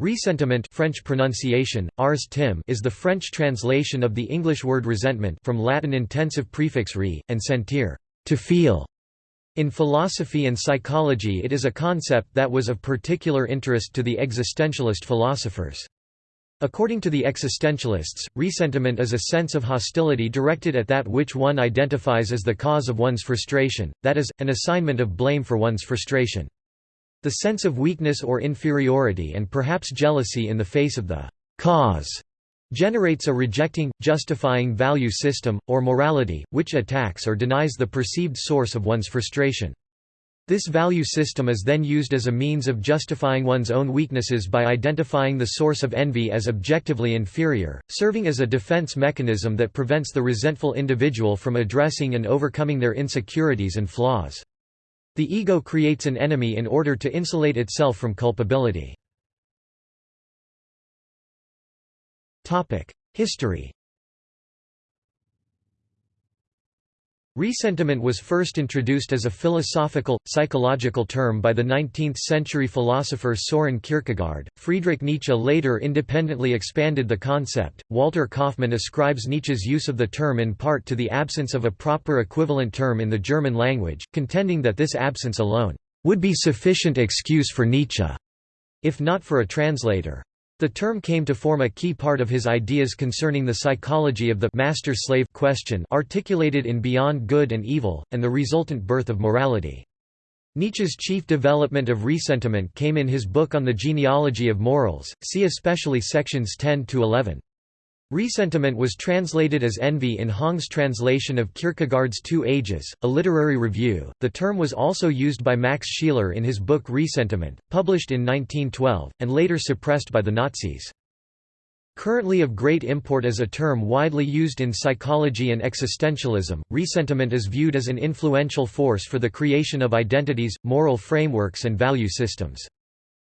Ressentiment French pronunciation, ars tim is the French translation of the English word resentment from Latin intensive prefix re, and sentir to feel". In philosophy and psychology it is a concept that was of particular interest to the existentialist philosophers. According to the existentialists, ressentiment is a sense of hostility directed at that which one identifies as the cause of one's frustration, that is, an assignment of blame for one's frustration. The sense of weakness or inferiority and perhaps jealousy in the face of the cause generates a rejecting, justifying value system, or morality, which attacks or denies the perceived source of one's frustration. This value system is then used as a means of justifying one's own weaknesses by identifying the source of envy as objectively inferior, serving as a defense mechanism that prevents the resentful individual from addressing and overcoming their insecurities and flaws. The ego creates an enemy in order to insulate itself from culpability. History Ressentiment was first introduced as a philosophical, psychological term by the 19th-century philosopher Soren Kierkegaard. Friedrich Nietzsche later independently expanded the concept. Walter Kaufmann ascribes Nietzsche's use of the term in part to the absence of a proper equivalent term in the German language, contending that this absence alone would be sufficient excuse for Nietzsche, if not for a translator. The term came to form a key part of his ideas concerning the psychology of the master-slave question articulated in Beyond Good and Evil, and the resultant birth of morality. Nietzsche's chief development of ressentiment came in his book on the genealogy of morals, see especially sections 10 to 11. Ressentiment was translated as envy in Hong's translation of Kierkegaard's Two Ages, a literary review. The term was also used by Max Scheler in his book Ressentiment, published in 1912, and later suppressed by the Nazis. Currently of great import as a term widely used in psychology and existentialism, ressentiment is viewed as an influential force for the creation of identities, moral frameworks and value systems.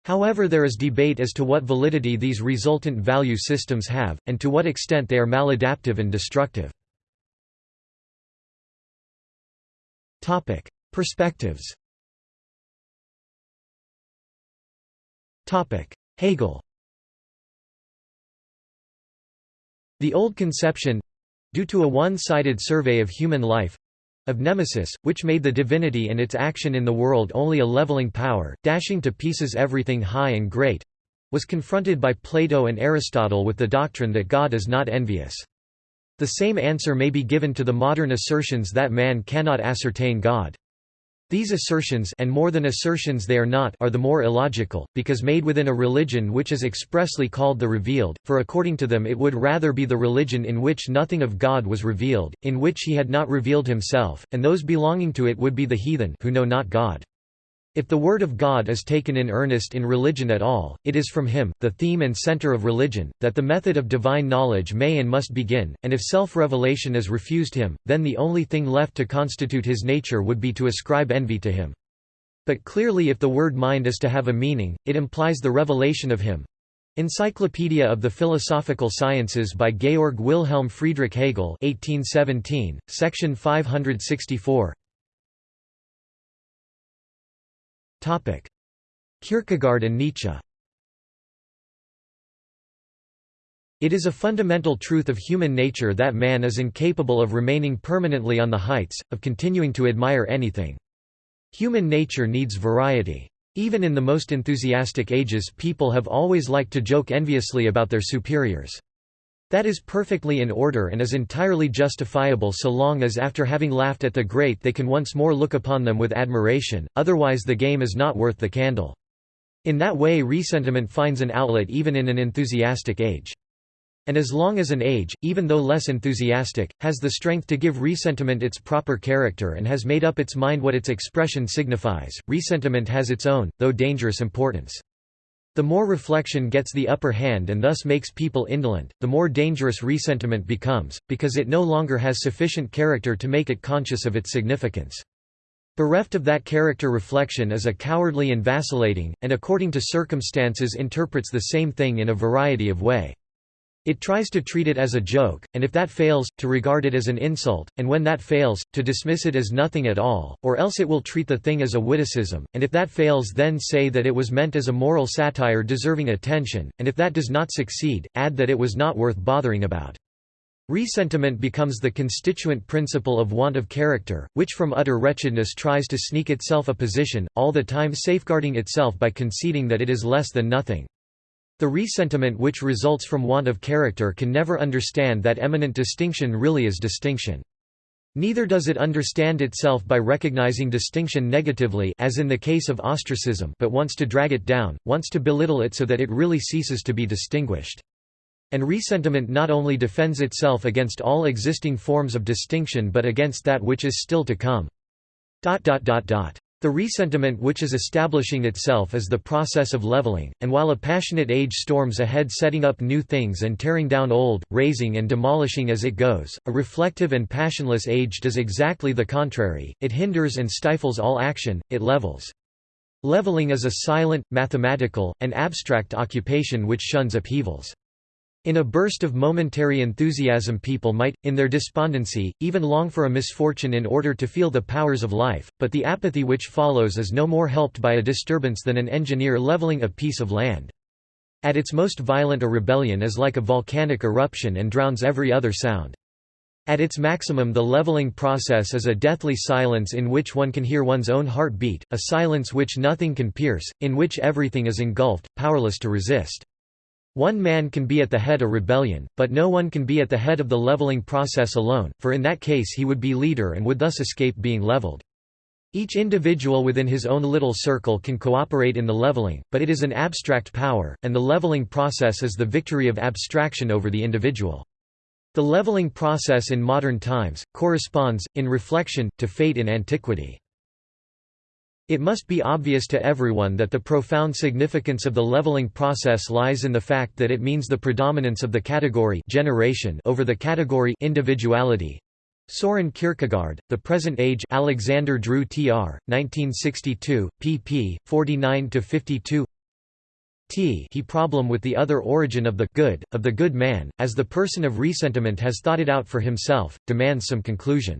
However there is debate as to what validity these resultant value systems have, and to what extent they are maladaptive and destructive. Perspectives Hegel The old conception—due to a one-sided survey of human life, of Nemesis, which made the divinity and its action in the world only a leveling power, dashing to pieces everything high and great was confronted by Plato and Aristotle with the doctrine that God is not envious. The same answer may be given to the modern assertions that man cannot ascertain God. These assertions and more than assertions they are not are the more illogical, because made within a religion which is expressly called the revealed, for according to them it would rather be the religion in which nothing of God was revealed, in which he had not revealed himself, and those belonging to it would be the heathen who know not God. If the word of God is taken in earnest in religion at all, it is from him, the theme and center of religion, that the method of divine knowledge may and must begin, and if self-revelation is refused him, then the only thing left to constitute his nature would be to ascribe envy to him. But clearly if the word mind is to have a meaning, it implies the revelation of him. Encyclopedia of the Philosophical Sciences by Georg Wilhelm Friedrich Hegel 1817, section 564 Kierkegaard and Nietzsche It is a fundamental truth of human nature that man is incapable of remaining permanently on the heights, of continuing to admire anything. Human nature needs variety. Even in the most enthusiastic ages people have always liked to joke enviously about their superiors. That is perfectly in order and is entirely justifiable so long as after having laughed at the great they can once more look upon them with admiration, otherwise the game is not worth the candle. In that way ressentiment finds an outlet even in an enthusiastic age. And as long as an age, even though less enthusiastic, has the strength to give ressentiment its proper character and has made up its mind what its expression signifies, ressentiment has its own, though dangerous importance. The more reflection gets the upper hand and thus makes people indolent, the more dangerous ressentiment becomes, because it no longer has sufficient character to make it conscious of its significance. Bereft of that character reflection is a cowardly and vacillating, and according to circumstances interprets the same thing in a variety of way. It tries to treat it as a joke, and if that fails, to regard it as an insult, and when that fails, to dismiss it as nothing at all, or else it will treat the thing as a witticism, and if that fails then say that it was meant as a moral satire deserving attention, and if that does not succeed, add that it was not worth bothering about. Ressentiment becomes the constituent principle of want of character, which from utter wretchedness tries to sneak itself a position, all the time safeguarding itself by conceding that it is less than nothing. The ressentiment which results from want of character can never understand that eminent distinction really is distinction. Neither does it understand itself by recognizing distinction negatively as in the case of ostracism but wants to drag it down, wants to belittle it so that it really ceases to be distinguished. And ressentiment not only defends itself against all existing forms of distinction but against that which is still to come. The ressentiment which is establishing itself is the process of leveling, and while a passionate age storms ahead setting up new things and tearing down old, raising and demolishing as it goes, a reflective and passionless age does exactly the contrary, it hinders and stifles all action, it levels. Leveling is a silent, mathematical, and abstract occupation which shuns upheavals. In a burst of momentary enthusiasm people might, in their despondency, even long for a misfortune in order to feel the powers of life, but the apathy which follows is no more helped by a disturbance than an engineer leveling a piece of land. At its most violent a rebellion is like a volcanic eruption and drowns every other sound. At its maximum the leveling process is a deathly silence in which one can hear one's own heart beat, a silence which nothing can pierce, in which everything is engulfed, powerless to resist. One man can be at the head of a rebellion, but no one can be at the head of the leveling process alone, for in that case he would be leader and would thus escape being leveled. Each individual within his own little circle can cooperate in the leveling, but it is an abstract power, and the leveling process is the victory of abstraction over the individual. The leveling process in modern times, corresponds, in reflection, to fate in antiquity. It must be obvious to everyone that the profound significance of the leveling process lies in the fact that it means the predominance of the category generation over the category individuality. Soren Kierkegaard, The Present Age Alexander Dru Tr. 1962, pp. 49–52 T he problem with the other origin of the good, of the good man, as the person of ressentiment has thought it out for himself, demands some conclusion.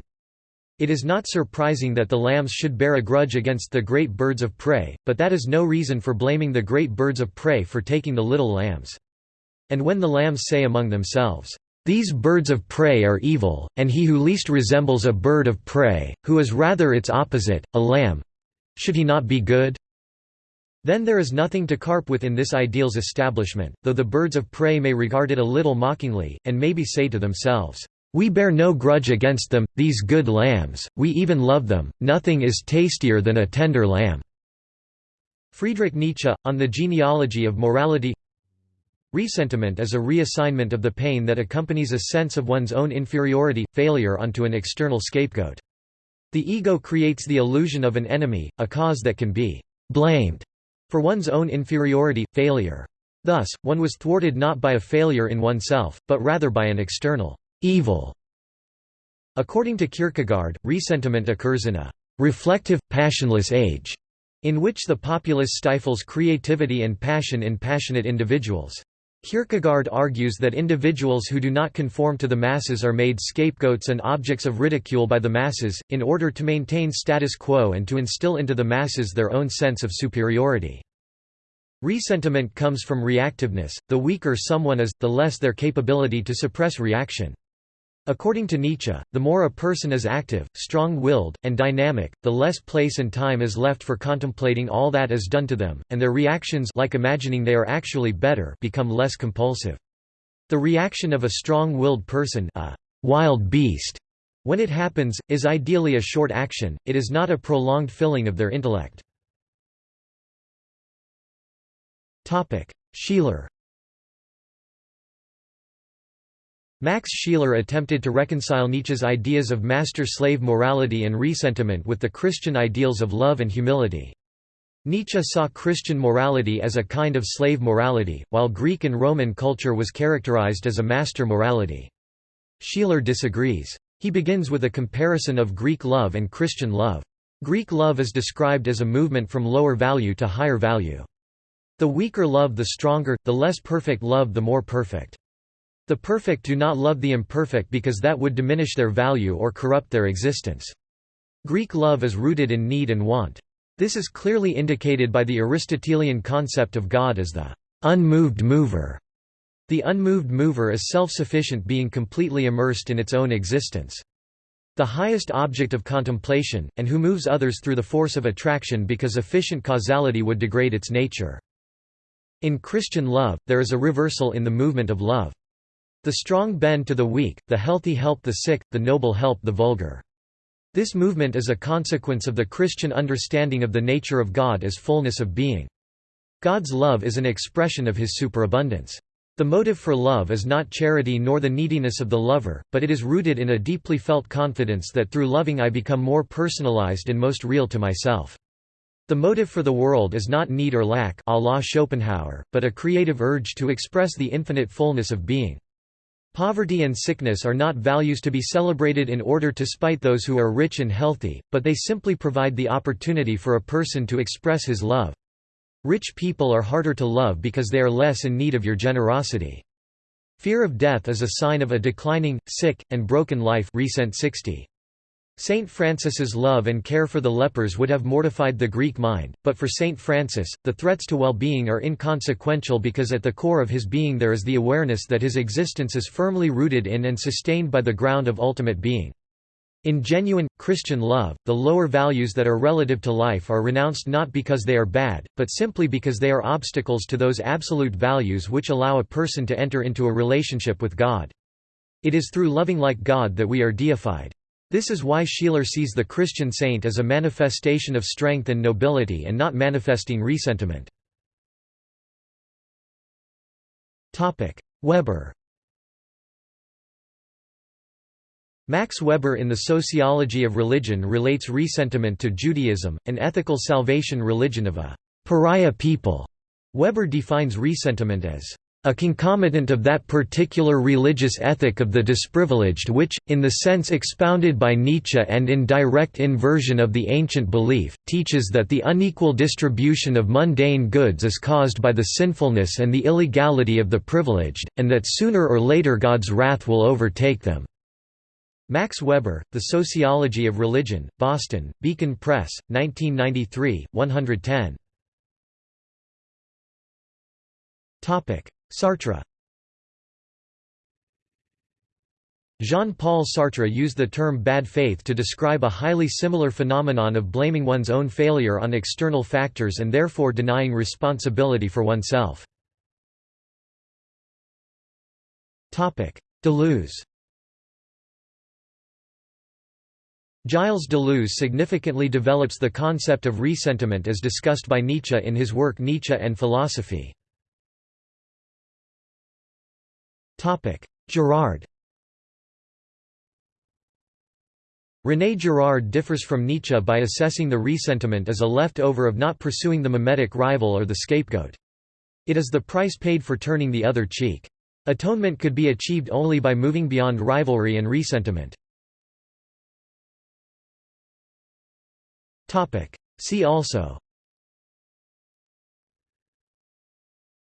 It is not surprising that the lambs should bear a grudge against the great birds of prey, but that is no reason for blaming the great birds of prey for taking the little lambs. And when the lambs say among themselves, "'These birds of prey are evil, and he who least resembles a bird of prey, who is rather its opposite, a lamb—should he not be good?' Then there is nothing to carp with in this ideal's establishment, though the birds of prey may regard it a little mockingly, and maybe say to themselves, we bear no grudge against them, these good lambs, we even love them, nothing is tastier than a tender lamb." Friedrich Nietzsche, on the genealogy of morality Ressentiment is a reassignment of the pain that accompanies a sense of one's own inferiority, failure onto an external scapegoat. The ego creates the illusion of an enemy, a cause that can be blamed for one's own inferiority, failure. Thus, one was thwarted not by a failure in oneself, but rather by an external evil. According to Kierkegaard, ressentiment occurs in a reflective, passionless age, in which the populace stifles creativity and passion in passionate individuals. Kierkegaard argues that individuals who do not conform to the masses are made scapegoats and objects of ridicule by the masses, in order to maintain status quo and to instill into the masses their own sense of superiority. Ressentiment comes from reactiveness, the weaker someone is, the less their capability to suppress reaction. According to Nietzsche, the more a person is active, strong-willed, and dynamic, the less place and time is left for contemplating all that is done to them, and their reactions like imagining they are actually better become less compulsive. The reaction of a strong-willed person a wild beast, when it happens, is ideally a short action, it is not a prolonged filling of their intellect. Schiller Max Scheler attempted to reconcile Nietzsche's ideas of master-slave morality and ressentiment with the Christian ideals of love and humility. Nietzsche saw Christian morality as a kind of slave morality, while Greek and Roman culture was characterized as a master morality. Scheler disagrees. He begins with a comparison of Greek love and Christian love. Greek love is described as a movement from lower value to higher value. The weaker love the stronger, the less perfect love the more perfect. The perfect do not love the imperfect because that would diminish their value or corrupt their existence. Greek love is rooted in need and want. This is clearly indicated by the Aristotelian concept of God as the unmoved mover. The unmoved mover is self-sufficient being completely immersed in its own existence. The highest object of contemplation, and who moves others through the force of attraction because efficient causality would degrade its nature. In Christian love, there is a reversal in the movement of love. The strong bend to the weak, the healthy help the sick, the noble help the vulgar. This movement is a consequence of the Christian understanding of the nature of God as fullness of being. God's love is an expression of his superabundance. The motive for love is not charity nor the neediness of the lover, but it is rooted in a deeply felt confidence that through loving I become more personalized and most real to myself. The motive for the world is not need or lack a la Schopenhauer, but a creative urge to express the infinite fullness of being. Poverty and sickness are not values to be celebrated in order to spite those who are rich and healthy, but they simply provide the opportunity for a person to express his love. Rich people are harder to love because they are less in need of your generosity. Fear of death is a sign of a declining, sick, and broken life Recent 60. Saint Francis's love and care for the lepers would have mortified the Greek mind, but for Saint Francis, the threats to well-being are inconsequential because at the core of his being there is the awareness that his existence is firmly rooted in and sustained by the ground of ultimate being. In genuine, Christian love, the lower values that are relative to life are renounced not because they are bad, but simply because they are obstacles to those absolute values which allow a person to enter into a relationship with God. It is through loving like God that we are deified. This is why Scheler sees the Christian saint as a manifestation of strength and nobility and not manifesting ressentiment. Weber Max Weber in The Sociology of Religion relates ressentiment to Judaism, an ethical salvation religion of a pariah people. Weber defines ressentiment as a concomitant of that particular religious ethic of the disprivileged which, in the sense expounded by Nietzsche and in direct inversion of the ancient belief, teaches that the unequal distribution of mundane goods is caused by the sinfulness and the illegality of the privileged, and that sooner or later God's wrath will overtake them. Max Weber, The Sociology of Religion, Boston, Beacon Press, 1993, 110. Sartre Jean-Paul Sartre used the term bad faith to describe a highly similar phenomenon of blaming one's own failure on external factors and therefore denying responsibility for oneself. Deleuze Gilles Deleuze significantly develops the concept of ressentiment as discussed by Nietzsche in his work Nietzsche and Philosophy. Girard René Girard differs from Nietzsche by assessing the ressentiment as a leftover of not pursuing the mimetic rival or the scapegoat. It is the price paid for turning the other cheek. Atonement could be achieved only by moving beyond rivalry and ressentiment. See also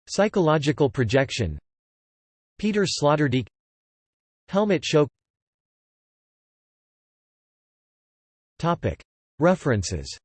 Psychological projection Peter Sloterdijk Helmut Schoeck References